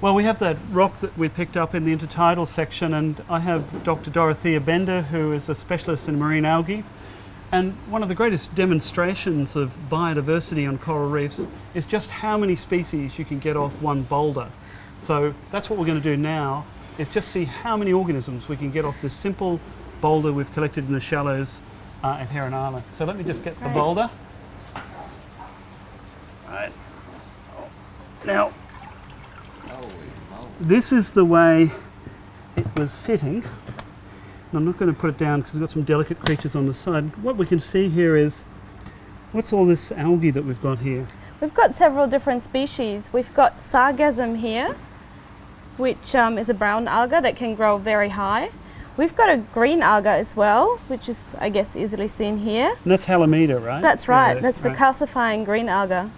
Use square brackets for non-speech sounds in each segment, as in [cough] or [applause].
Well, we have that rock that we picked up in the intertidal section, and I have Dr. Dorothea Bender, who is a specialist in marine algae. And one of the greatest demonstrations of biodiversity on coral reefs is just how many species you can get off one boulder. So that's what we're going to do now, is just see how many organisms we can get off this simple boulder we've collected in the shallows uh, at Heron Island. So let me just get the boulder. Right. Now, this is the way it was sitting. I'm not going to put it down because we've got some delicate creatures on the side. What we can see here is, what's all this algae that we've got here? We've got several different species. We've got sargassum here, which um, is a brown alga that can grow very high. We've got a green alga as well, which is, I guess, easily seen here. And that's Halimeda, right? That's right, Yeah, that's the right. calcifying green alga.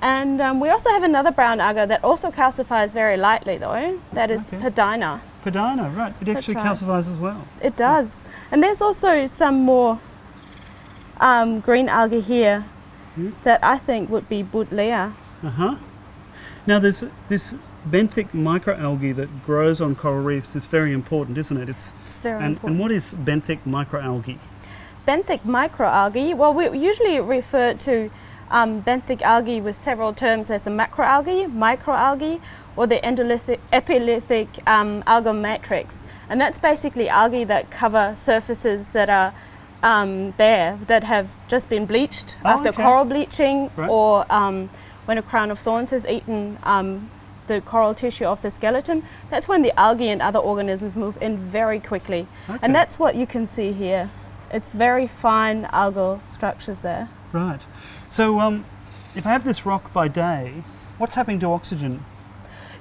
And um, we also have another brown alga that also calcifies very lightly though, that is Okay. Padina. Padina, right. It actually right. calcifies as well. It does. And there's also some more um, green algae here Hmm. that I think would be Boodlea. Uh huh. Now, there's this benthic microalgae that grows on coral reefs is very important, isn't it? It's It's very and, important. and what is benthic microalgae? benthic microalgae, well, we usually refer to um, benthic algae with several terms as the macroalgae, microalgae, or the endolithic, epilithic um, algal matrix. And that's basically algae that cover surfaces that are um, there that have just been bleached Oh, after okay. coral bleaching Right. or um, when a crown of thorns has eaten um, the coral tissue of the skeleton. That's when the algae and other organisms move in very quickly. Okay. And that's what you can see here. It's very fine algal structures there. Right. So, um, if I have this rock by day, what's happening to oxygen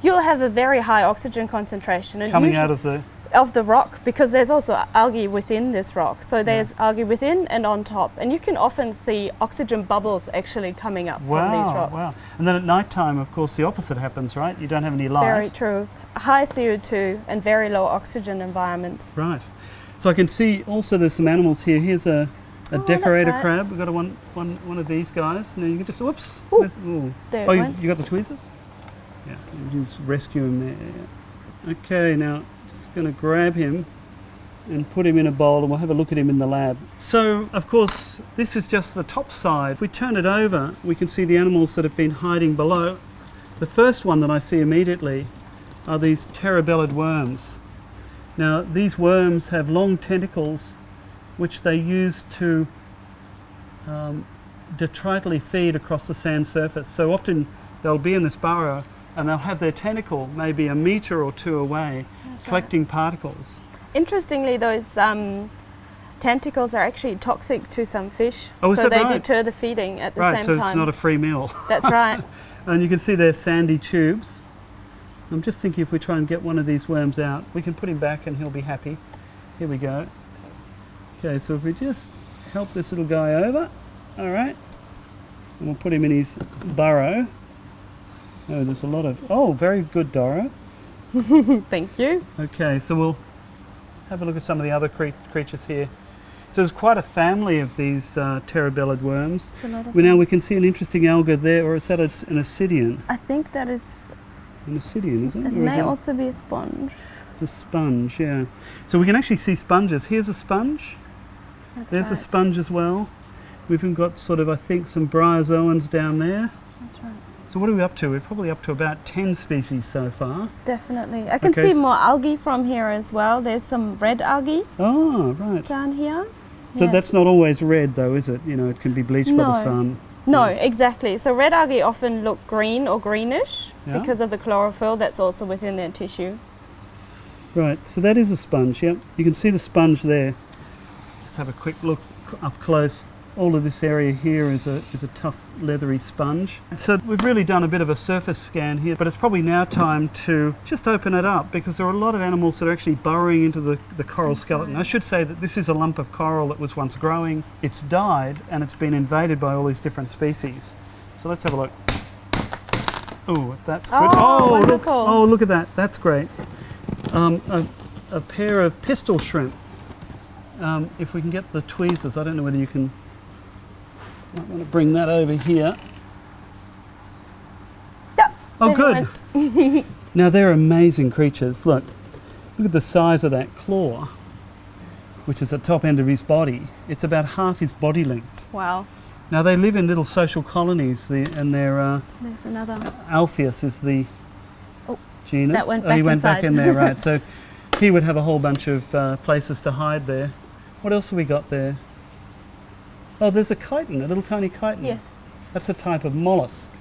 You'll have a very high oxygen concentration and coming out of the? of the rock because there's also algae within this rock. So there's algae within and on top. And you can often see oxygen bubbles actually coming up from these Wow, rocks. wow. And then at night time, of course, the opposite happens, right? You don't have any light. Very true. High CO2 and very low oxygen environment. Right. So I can see also there's some animals here. Here's a, a Oh, decorator right. crab. We've got a one, one, one of these guys. Now you can just, whoops. Ooh, where's- ooh. There Oh, you, you got the tweezers? Yeah, you just rescue him there. Okay, now just going to grab him and put him in a bowl and we'll have a look at him in the lab. So, of course, this is just the top side. If we turn it over, we can see the animals that have been hiding below. The first one that I see immediately are these terebellid worms. Now, these worms have long tentacles which they use to um, detritively feed across the sand surface. So often they'll be in this burrow and they'll have their tentacle maybe a metre or two away That's right. collecting particles. Interestingly, those um, tentacles are actually toxic to some fish. Oh, is so they right? deter the feeding at the right, same so time. it's not a free meal. That's [laughs] right. and you can see their sandy tubes. I'm just thinking if we try and get one of these worms out, we can put him back and he'll be happy. Here we go. Okay, so if we just help this little guy over, all right, and we'll put him in his burrow. Oh, there's a lot of, oh, very good, Doro. [laughs] Thank you. Okay, so we'll have a look at some of the other cre- creatures here. So there's quite a family of these uh, terebellid worms. It's a lot of We now we can see an interesting alga there, or is that an ascidian? I think that is. An ascidian, isn't it? It Or may it also be a sponge. it's a sponge, yeah. So we can actually see sponges. Here's a sponge. That's There's a sponge as well. We've even got sort of, I think, some bryozoans down there. That's right. So what are we up to? We're probably up to about 10 species so far. Definitely. I can Okay, see so- more algae from here as well. There's some red algae Oh, right. down here. So that's not always red though, is it? You know, it can be bleached by the sun. No, exactly. So red algae often look green or greenish Yeah. because of the chlorophyll that's also within their tissue. Right, so that is a sponge, yep. You can see the sponge there. Have a quick look up close. All of this area here is a, is a tough leathery sponge. So we've really done a bit of a surface scan here, but it's probably now time to just open it up because there are a lot of animals that are actually burrowing into the, the coral skeleton. I should say that this is a lump of coral that was once growing. It's died and it's been invaded by all these different species. So let's have a look. Oh, that's good. Oh, look, oh, look at that. That's great um, a, a pair of pistol shrimp. Um, if we can get the tweezers, I don't know whether you can. Might want to bring that over here. Yep. Oh, good. [laughs] Now they're amazing creatures. Look, look at the size of that claw, which is the top end of his body. It's about half his body length. Wow. Now they live in little social colonies, the, and their uh, There's another. Alpheus is the Oh, genus. that went oh, he back went back in there, right? [laughs] So he would have a whole bunch of uh, places to hide there. What else have we got there? Oh, there's a chiton, a little tiny chiton. Yes. That's a type of mollusk.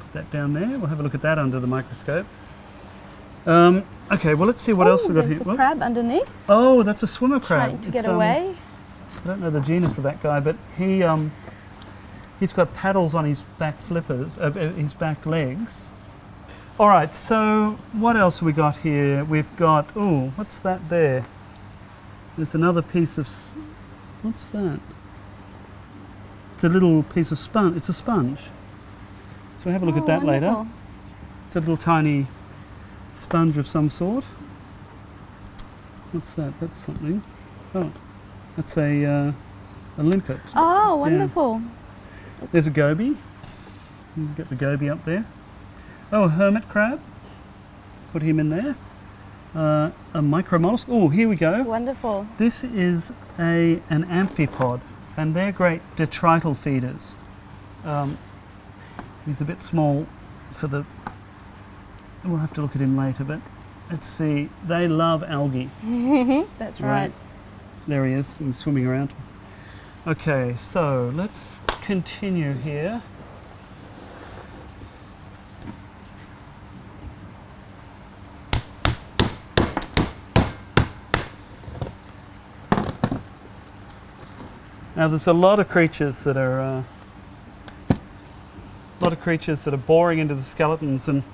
Put that down there. We'll have a look at that under the microscope. Um, okay, well let's see what oh, else we've got here. a crab underneath, Oh, that's a swimmer crab. trying to It's, get um, away. I don't know the genus of that guy, but he um, he's got paddles on his back flippers, uh, uh, his back legs. All right, so what else have we got here? We've got oh, what's that there? There's another piece of what's that? It's a little piece of sponge. It's a sponge. So have a look Oh, at that later. It's a little tiny sponge of some sort. What's that? That's something. Oh, that's a uh, a limpet. Oh, wonderful. There's a goby. Get the goby up there. Oh, a hermit crab. Put him in there. Uh, a micromollusk. Oh, here we go. Wonderful. This is a an amphipod, and they're great detrital feeders. Um, he's a bit small for the. We'll have to look at him later, but let's see. They love algae. [laughs] That's Right. right. There he is, he's swimming around. Okay, so let's continue here. Now there's a lot of creatures that are uh, a lot of creatures that are boring into the skeletons and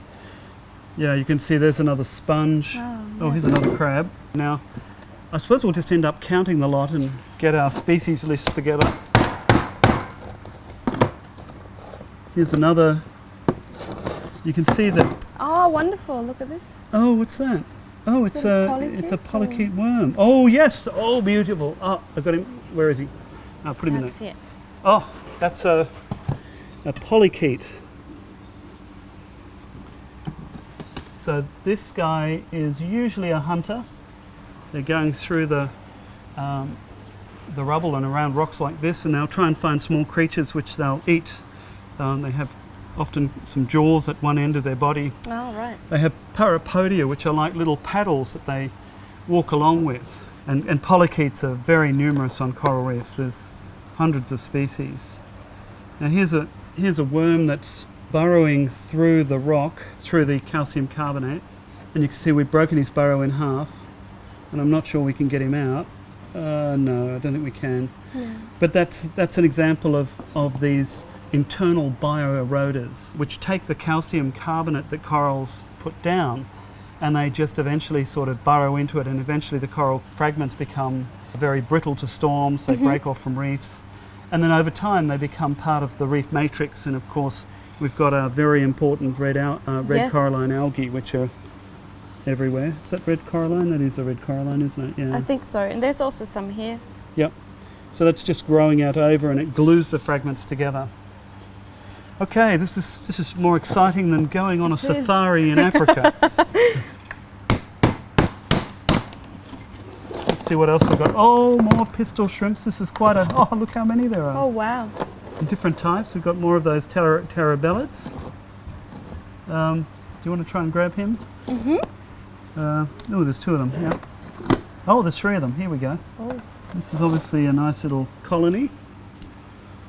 yeah, you can see there's another sponge. Oh, Oh, here's another crab. Now, I suppose we'll just end up counting the lot and get our species list together. Here's another. You can see that. Oh, wonderful. Look at this. Oh, what's that? Oh, Is it's it a a it's a polychaete polychaete worm. Oh yes. Oh, beautiful. Oh, I've got him. Where is he? I'll put him in there. Oh, that's a a polychaete. So this guy is usually a hunter. They're going through the um, the rubble and around rocks like this, and they'll try and find small creatures which they'll eat. Um, they have often some jaws at one end of their body. Oh, right. They have parapodia, which are like little paddles that they walk along with. And, and polychaetes are very numerous on coral reefs. There's hundreds of species. Now here's a here's a worm that's burrowing through the rock, through the calcium carbonate, and you can see we've broken his burrow in half. And I'm not sure we can get him out. Uh, no, I don't think we can. Yeah. But that's that's an example of, of these internal bioeroders, which take the calcium carbonate that corals put down, and they just eventually sort of burrow into it, and eventually the coral fragments become very brittle to storms. They break off from reefs, and then over time they become part of the reef matrix. And of course, we've got our very important red al- uh, red Yes. coralline algae, which are everywhere. Is that red coralline? That is a red coralline, isn't it? Yeah. I think so. And there's also some here. Yep. So that's just growing out over and it glues the fragments together. Okay, this is this is more exciting than going on a safari in Africa. [laughs] Let's see what else we've got. Oh, more pistol shrimps. This is quite a. Oh, look how many there are. Oh, wow. Different types. We've got more of those ter- terebellids. Um, do you want to try and grab him? Mm-hmm. Uh, oh, there's two of them. Yeah. Oh, there's three of them. Here we go. Oh, This is obviously a nice little colony.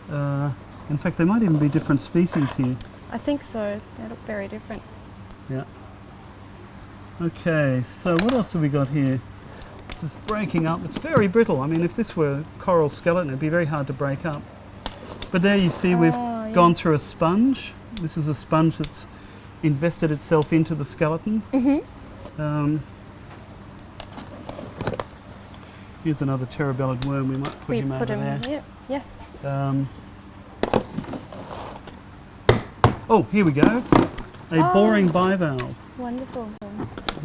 Uh, in fact, they might even be different species here. I think so. They look very different. Yeah. Okay, so what else have we got here? This is breaking up. It's very brittle. I mean, if this were coral skeleton, it'd be very hard to break up. But there you see we've Oh, gone yes. through a sponge. This is a sponge that's invested itself into the skeleton. Mm-hmm. Um, here's another terebellid worm. We might put We him put over him there. here. Yes. Um, oh, here we go. A Oh. boring bivalve. Wonderful.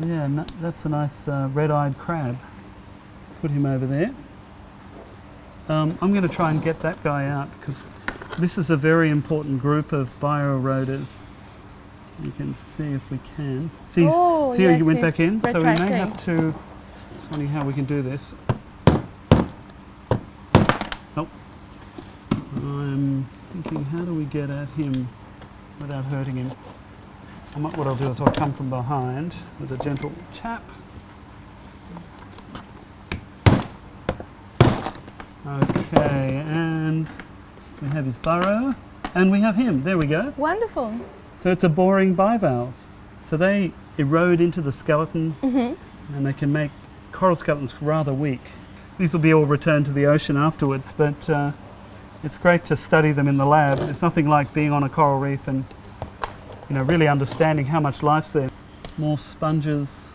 Yeah, that's a nice uh, red-eyed crab. Put him over there. Um, I'm going to try and get that guy out because this is a very important group of bioeroders. You can see if we can. See, Oh, see yes, you went back in? So we may have to. It's funny how we can do this. Nope. I'm thinking, how do we get at him without hurting him? Might, what I'll do is I'll come from behind with a gentle tap. Okay, and we have his burrow, and we have him. There we go. Wonderful. So it's a boring bivalve. So they erode into the skeleton Mm-hmm. and they can make coral skeletons rather weak. These will be all returned to the ocean afterwards, but uh, it's great to study them in the lab. It's nothing like being on a coral reef and you know really understanding how much life's there. More sponges.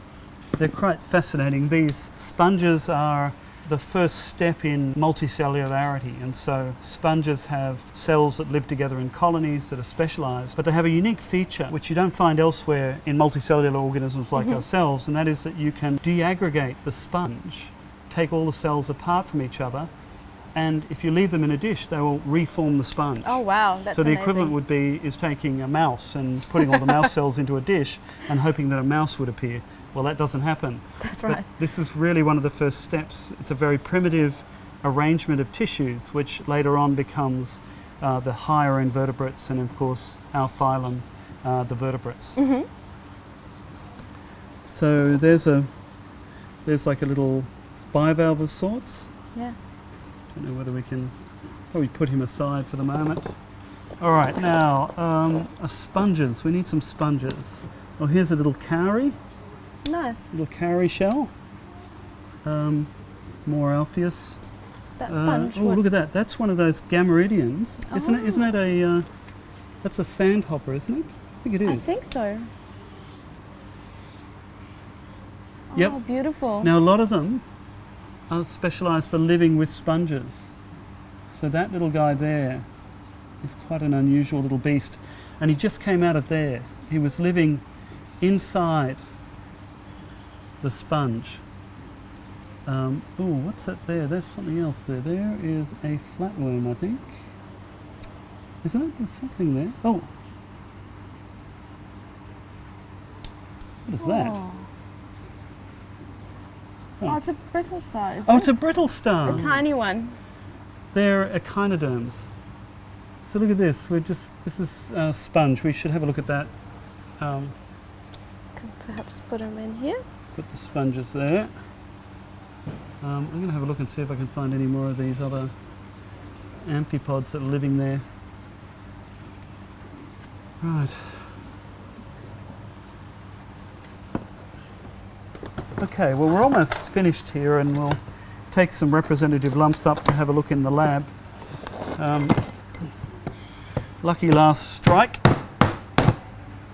They're quite fascinating. These sponges are the first step in multicellularity, and so sponges have cells that live together in colonies that are specialized, but they have a unique feature which you don't find elsewhere in multicellular organisms like mm-hmm. ourselves, and that is that you can deaggregate the sponge, take all the cells apart from each other, and if you leave them in a dish, they will reform the sponge. Oh wow, that's so the amazing. equivalent would be is taking a mouse and putting all the mouse [laughs] cells into a dish and hoping that a mouse would appear. Well, that doesn't happen. That's But right. this is really one of the first steps. It's a very primitive arrangement of tissues, which later on becomes uh, the higher invertebrates, and of course our phylum, uh, the vertebrates. hmm So there's a there's like a little bivalve of sorts. Yes. I don't know whether we can probably put him aside for the moment. All right, now um, uh, sponges. We need some sponges. Oh, here's a little cowrie, Nice. little cowrie shell. Um, more Alpheus. That Uh, sponge. oh, look at that. That's one of those gammaridians. Isn't it? Isn't it a? Uh, that's a sandhopper, isn't it? I think it is. I think so. Yep. Oh, beautiful. Now, a lot of them are specialised for living with sponges. So that little guy there is quite an unusual little beast. And he just came out of there. He was living inside the sponge. Um, oh, what's that there? There's something else there. There is a flatworm, I think. Isn't it? There's something there. Oh. What is that? Oh. Oh. It's a brittle star. Isn't Oh, it's a brittle star. A tiny one. They're echinoderms. So look at this. We're just this is a sponge. We should have a look at that. Um, Could perhaps put them in here. put the sponges there. Um, I'm going to have a look and see if I can find any more of these other amphipods that are living there. Right. Okay, well we're almost finished here and we'll take some representative lumps up to have a look in the lab. Um, lucky last strike.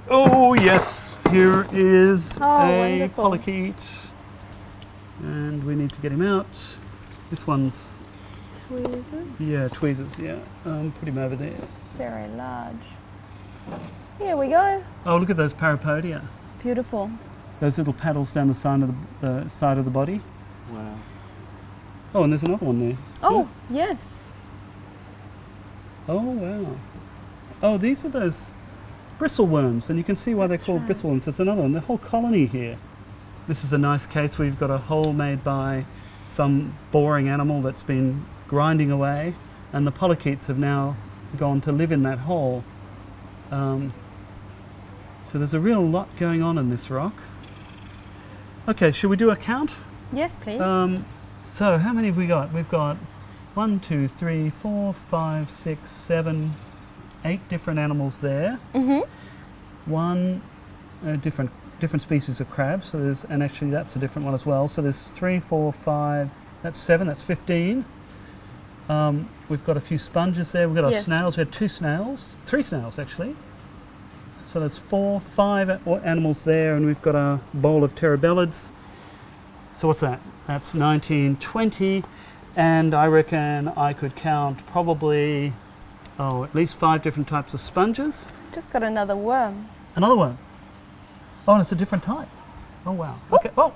Oh yes, here is Oh, a wonderful. polychaete. And we need to get him out. This one's, Tweezers. yeah, tweezers, yeah. Um, put him over there. Very large. Here we go. Oh, look at those parapodia. Beautiful. Those little paddles down the side of the, the side of the body. Wow. Oh, and there's another one there. Oh, yes. Oh, wow. Oh, these are those bristle worms, and you can see why That's they're called right. bristleworms. There's another one, the whole colony here. This is a nice case where you've got a hole made by some boring animal that's been grinding away, and the polychaetes have now gone to live in that hole. Um, so there's a real lot going on in this rock. Okay, should we do a count? Yes, please. Um, so how many have we got? We've got one, two, three, four, five, six, seven, eight different animals there. mm-hmm. One uh, different different species of crabs. So there's and actually that's a different one as well. So there's three, four, five. That's seven. That's fifteen. Um, we've got a few sponges there. We've got our snails. We had two snails, three snails actually. So that's four, five animals there, and we've got a bowl of terebellids. So what's that? That's 1920, and I reckon I could count probably, oh, at least five different types of sponges. Just got another worm. Another one. Oh, and it's a different type. Oh wow. Okay. Oh,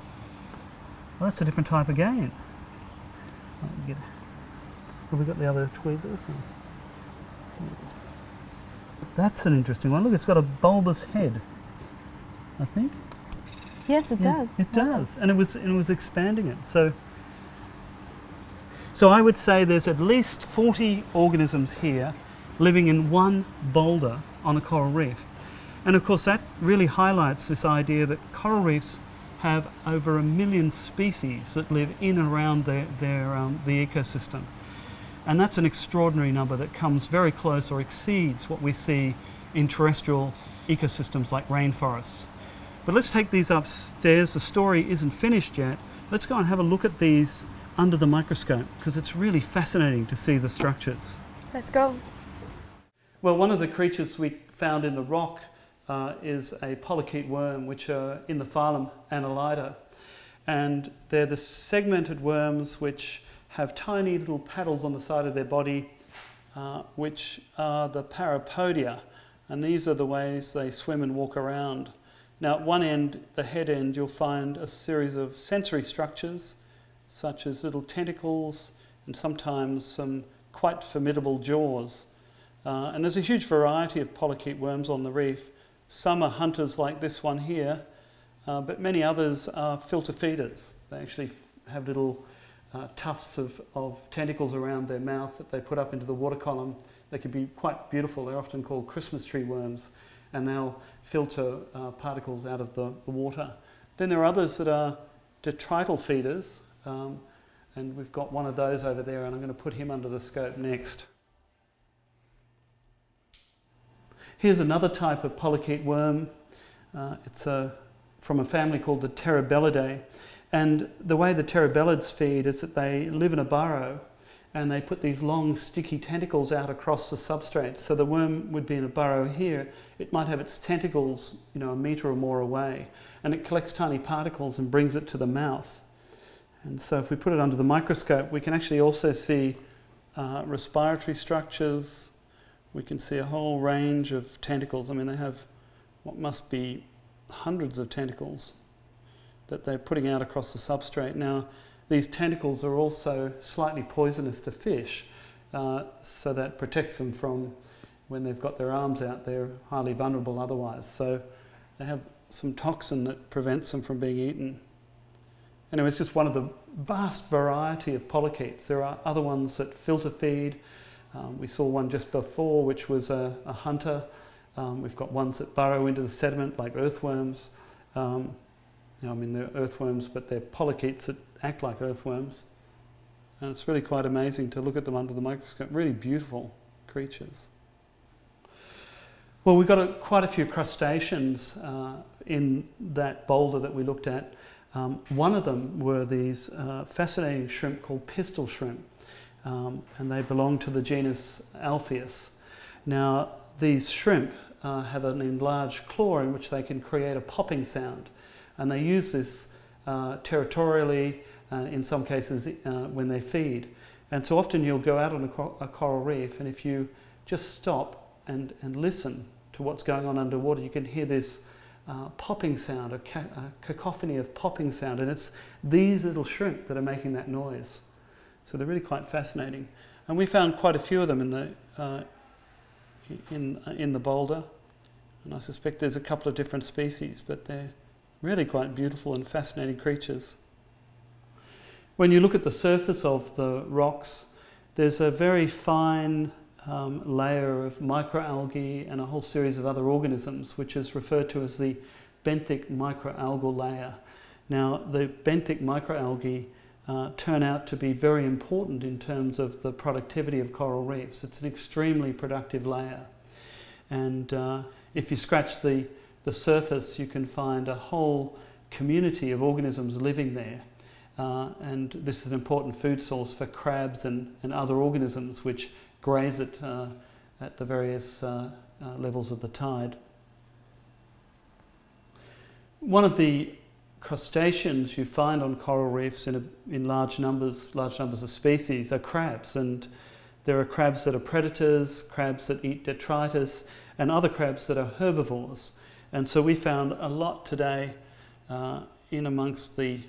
well, that's a different type again. Have we got the other tweezers? That's an interesting one. Look, it's got a bulbous head. I think. Yes, it Yeah, does. It Wow. does, and it was and it was expanding it. So, so I would say there's at least 40 organisms here living in one boulder on a coral reef, and of course that really highlights this idea that coral reefs have over a million species that live in and around their, their um, the ecosystem, and that's an extraordinary number that comes very close or exceeds what we see in terrestrial ecosystems like rainforests. But let's take these upstairs. The story isn't finished yet. Let's go and have a look at these under the microscope because it's really fascinating to see the structures. Let's go. Well, one of the creatures we found in the rock uh, is a polychaete worm, which are in the phylum Annelida. And they're the segmented worms which have tiny little paddles on the side of their body, uh, which are the parapodia. And these are the ways they swim and walk around. Now, at one end, the head end, you'll find a series of sensory structures, such as little tentacles and sometimes some quite formidable jaws. Uh, and there's a huge variety of polychaete worms on the reef. Some are hunters like this one here, uh, but many others are filter feeders. They actually have little uh, tufts of, of tentacles around their mouth that they put up into the water column. They can be quite beautiful. They're often called Christmas tree worms, and they'll filter uh, particles out of the, the water. Then there are others that are detrital feeders, um, and we've got one of those over there, and I'm going to put him under the scope next. Here's another type of polychaete worm. Uh, it's a, from a family called the Terebellidae. And the way the Terebellids feed is that they live in a burrow and they put these long sticky tentacles out across the substrate. So the worm would be in a burrow here. It might have its tentacles, you know, a metre or more away. And it collects tiny particles and brings it to the mouth. And so if we put it under the microscope, we can actually also see uh, respiratory structures, we can see a whole range of tentacles. I mean, they have what must be hundreds of tentacles that they're putting out across the substrate. Now, these tentacles are also slightly poisonous to fish, uh, so that protects them from when they've got their arms out, they're highly vulnerable otherwise. So they have some toxin that prevents them from being eaten. Anyway, it's just one of the vast variety of polychaetes. There are other ones that filter feed. Um, we saw one just before, which was a, a hunter. Um, we've got ones that burrow into the sediment, like earthworms. Um, know, I mean, they're earthworms, but they're polychaetes that act like earthworms. And it's really quite amazing to look at them under the microscope. Really beautiful creatures. Well, we've got a, quite a few crustaceans uh, in that boulder that we looked at. Um, one of them were these uh, fascinating shrimp called pistol shrimp um, and they belong to the genus Alpheus. Now, these shrimp uh, have an enlarged claw in which they can create a popping sound, and they use this uh, territorially, uh, in some cases uh, when they feed. And so often you'll go out on a, cor- a coral reef, and if you just stop and, and listen to what's going on underwater, you can hear this uh, popping sound, a, a cacophony of popping sound, and it's these little shrimp that are making that noise. So they're really quite fascinating. And we found quite a few of them in the, uh, in, in the boulder. And I suspect there's a couple of different species, but they're really quite beautiful and fascinating creatures. When you look at the surface of the rocks, there's a very fine um, layer of microalgae and a whole series of other organisms, which is referred to as the benthic microalgal layer. Now, the benthic microalgae uh, turn out to be very important in terms of the productivity of coral reefs. It's an extremely productive layer. And uh, if you scratch the, the surface, you can find a whole community of organisms living there. Uh, and this is an important food source for crabs and, and other organisms which graze it uh, at the various uh, uh, levels of the tide. One of the crustaceans you find on coral reefs in, a, in large numbers, large numbers of species, are crabs. And there are crabs that are predators, crabs that eat detritus, and other crabs that are herbivores. And so we found a lot today uh, in amongst the,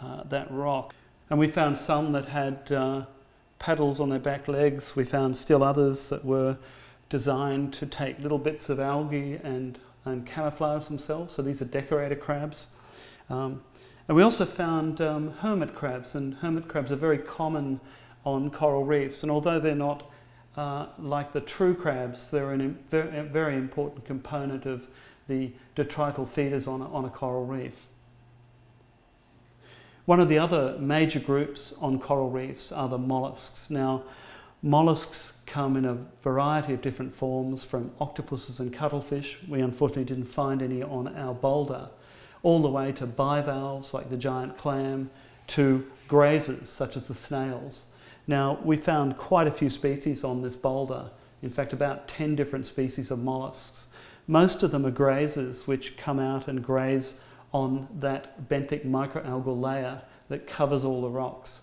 uh, that rock. And we found some that had uh, paddles on their back legs. We found still others that were designed to take little bits of algae and, and camouflage themselves. So these are decorator crabs. Um, and we also found um, hermit crabs, and hermit crabs are very common on coral reefs. And although they're not uh, like the true crabs, they're a very, important component of the detrital feeders on a, on a coral reef. One of the other major groups on coral reefs are the mollusks. Now, mollusks come in a variety of different forms from octopuses and cuttlefish. We unfortunately didn't find any on our boulder all the way to bivalves like the giant clam, to grazers such as the snails. Now, we found quite a few species on this boulder, in fact about 10 different species of mollusks. Most of them are grazers which come out and graze on that benthic microalgal layer that covers all the rocks.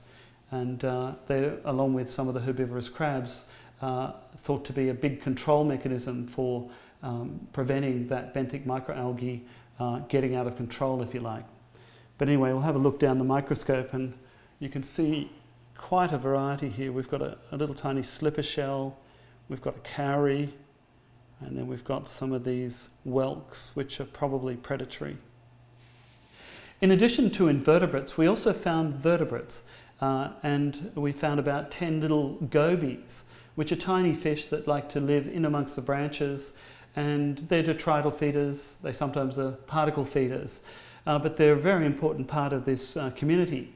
And uh, they, along with some of the herbivorous crabs, uh, thought to be a big control mechanism for um, preventing that benthic microalgae uh, getting out of control, if you like. But anyway, we'll have a look down the microscope and you can see quite a variety here. We've got a, a little tiny slipper shell, we've got a cowrie, and then we've got some of these whelks, which are probably predatory. In addition to invertebrates, we also found vertebrates, uh, and we found about 10 little gobies, which are tiny fish that like to live in amongst the branches and they're detrital feeders, they sometimes are particle feeders, uh, but they're a very important part of this uh, community.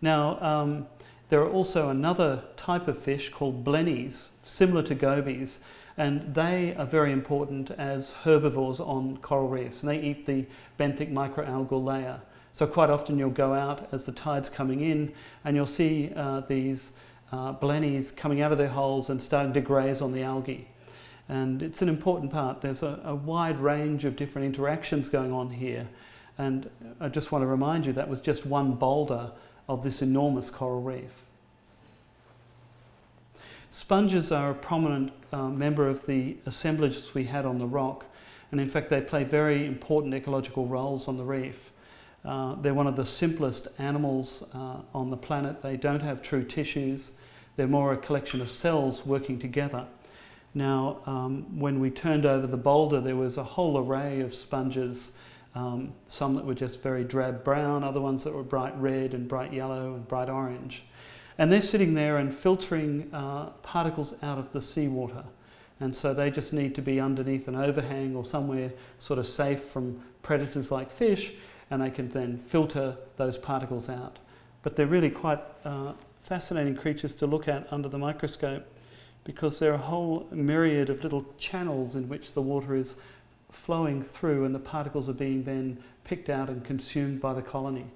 Now, um, there are also another type of fish called blennies, similar to gobies, and they are very important as herbivores on coral reefs, and they eat the benthic microalgal layer. So quite often you'll go out as the tide's coming in and you'll see uh, these uh, blennies coming out of their holes and starting to graze on the algae and it's an important part. There's a, a, wide range of different interactions going on here and I just want to remind you that was just one boulder of this enormous coral reef. Sponges are a prominent uh, member of the assemblages we had on the rock and in fact they play very important ecological roles on the reef. Uh, they're one of the simplest animals uh, on the planet. They don't have true tissues. They're more a collection of cells working together. Now, um, when we turned over the boulder, there was a whole array of sponges, um, some that were just very drab brown, other ones that were bright red and bright yellow and bright orange. And they're sitting there and filtering uh, particles out of the seawater. And so they just need to be underneath an overhang or somewhere sort of safe from predators like fish, and they can then filter those particles out. But they're really quite uh, fascinating creatures to look at under the microscope because there are a whole myriad of little channels in which the water is flowing through and the particles are being then picked out and consumed by the colony.